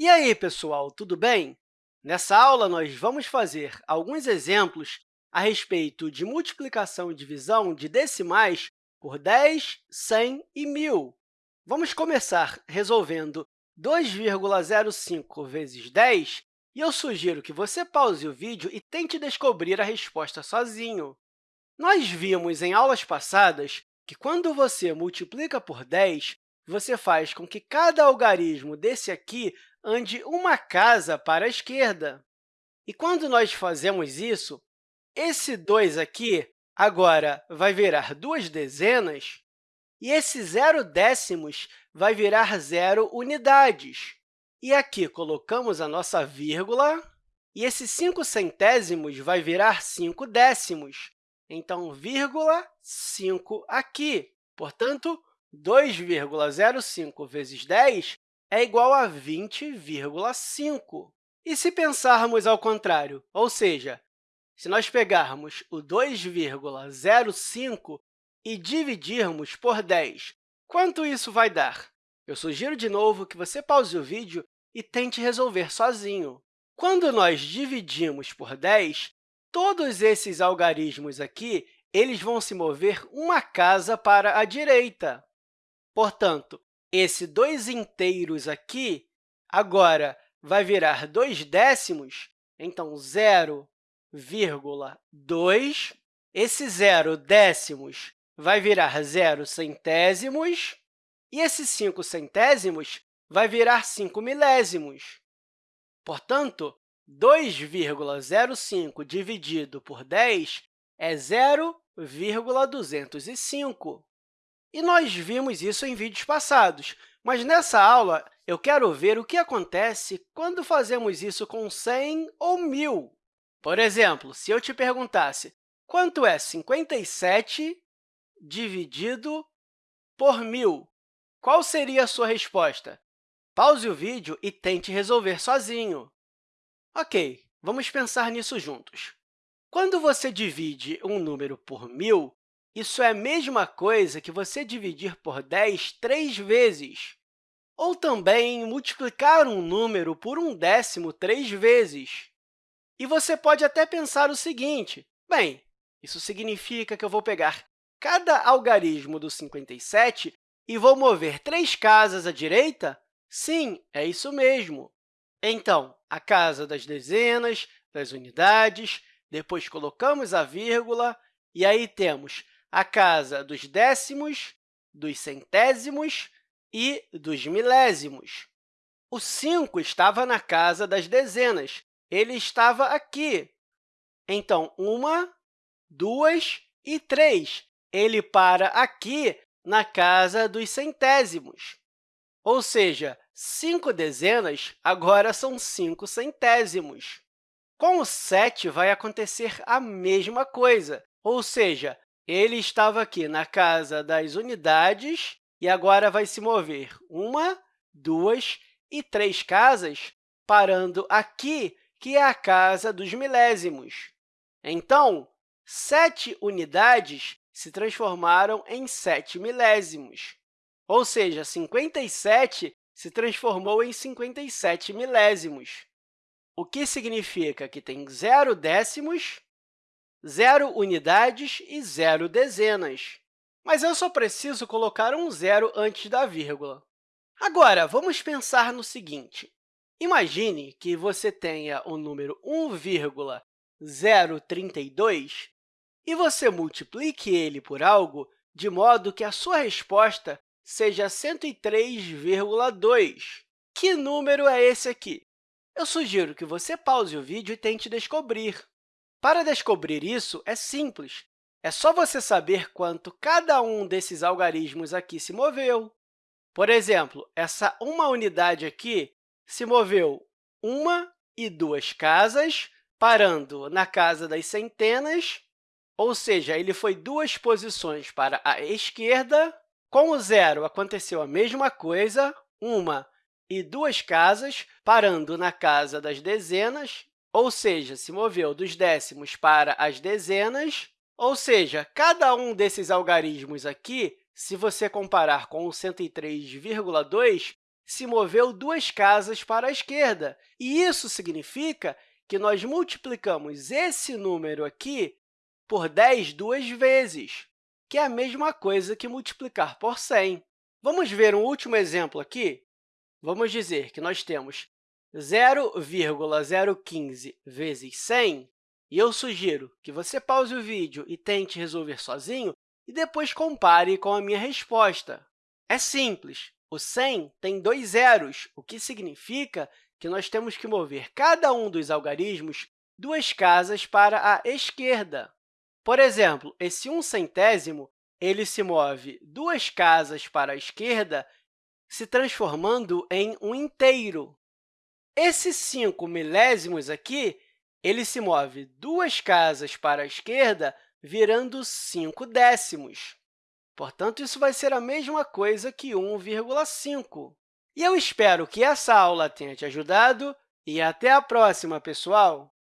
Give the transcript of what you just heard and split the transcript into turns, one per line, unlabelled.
E aí, pessoal, tudo bem? Nessa aula, nós vamos fazer alguns exemplos a respeito de multiplicação e divisão de decimais por 10, 100 e 1.000. Vamos começar resolvendo 2,05 vezes 10, e eu sugiro que você pause o vídeo e tente descobrir a resposta sozinho. Nós vimos em aulas passadas que, quando você multiplica por 10, você faz com que cada algarismo desse aqui ande uma casa para a esquerda. E quando nós fazemos isso, esse 2 aqui agora vai virar duas dezenas, e esse zero décimos vai virar zero unidades. E aqui colocamos a nossa vírgula, e esse 5 centésimos vai virar 5 décimos. Então, vírgula 5 aqui. Portanto, 2,05 vezes 10 é igual a 20,5. E se pensarmos ao contrário, ou seja, se nós pegarmos o 2,05 e dividirmos por 10, quanto isso vai dar? Eu sugiro de novo que você pause o vídeo e tente resolver sozinho. Quando nós dividimos por 10, todos esses algarismos aqui eles vão se mover uma casa para a direita. Portanto, esse 2 inteiros aqui agora vai virar 2 décimos, então 0,2. Esse 0 décimos vai virar 0 centésimos, e esse 5 centésimos vai virar 5 milésimos. Portanto, 2,05 dividido por 10 é 0,205. E nós vimos isso em vídeos passados, mas nessa aula eu quero ver o que acontece quando fazemos isso com 100 ou 1.000. Por exemplo, se eu te perguntasse quanto é 57 dividido por 1.000, qual seria a sua resposta? Pause o vídeo e tente resolver sozinho. Ok, vamos pensar nisso juntos. Quando você divide um número por 1.000, isso é a mesma coisa que você dividir por 10 três vezes, ou também multiplicar um número por um décimo três vezes. E você pode até pensar o seguinte, bem, isso significa que eu vou pegar cada algarismo do 57 e vou mover três casas à direita? Sim, é isso mesmo. Então, a casa das dezenas, das unidades, depois colocamos a vírgula, e aí temos a casa dos décimos, dos centésimos e dos milésimos. O 5 estava na casa das dezenas, ele estava aqui. Então, uma, duas e três. Ele para aqui na casa dos centésimos. Ou seja, cinco dezenas agora são cinco centésimos. Com o 7, vai acontecer a mesma coisa, ou seja, ele estava aqui na casa das unidades e agora vai se mover. Uma, duas e três casas, parando aqui, que é a casa dos milésimos. Então, sete unidades se transformaram em sete milésimos, ou seja, 57 se transformou em 57 milésimos, o que significa que tem zero décimos zero unidades e zero dezenas. Mas eu só preciso colocar um zero antes da vírgula. Agora, vamos pensar no seguinte. Imagine que você tenha o número 1,032 e você multiplique ele por algo de modo que a sua resposta seja 103,2. Que número é esse aqui? Eu sugiro que você pause o vídeo e tente descobrir. Para descobrir isso, é simples. É só você saber quanto cada um desses algarismos aqui se moveu. Por exemplo, essa uma unidade aqui se moveu uma e duas casas, parando na casa das centenas, ou seja, ele foi duas posições para a esquerda. Com o zero, aconteceu a mesma coisa, uma e duas casas, parando na casa das dezenas, ou seja, se moveu dos décimos para as dezenas, ou seja, cada um desses algarismos aqui, se você comparar com o 103,2, se moveu duas casas para a esquerda. E isso significa que nós multiplicamos esse número aqui por 10 duas vezes, que é a mesma coisa que multiplicar por 100. Vamos ver um último exemplo aqui? Vamos dizer que nós temos 0,015 vezes 100, e eu sugiro que você pause o vídeo e tente resolver sozinho e depois compare com a minha resposta. É simples. O 100 tem dois zeros, o que significa que nós temos que mover cada um dos algarismos duas casas para a esquerda. Por exemplo, esse 1 centésimo ele se move duas casas para a esquerda, se transformando em um inteiro. Esse 5 milésimos aqui ele se move duas casas para a esquerda, virando 5 décimos. Portanto, isso vai ser a mesma coisa que 1,5. E eu espero que essa aula tenha te ajudado e até a próxima, pessoal!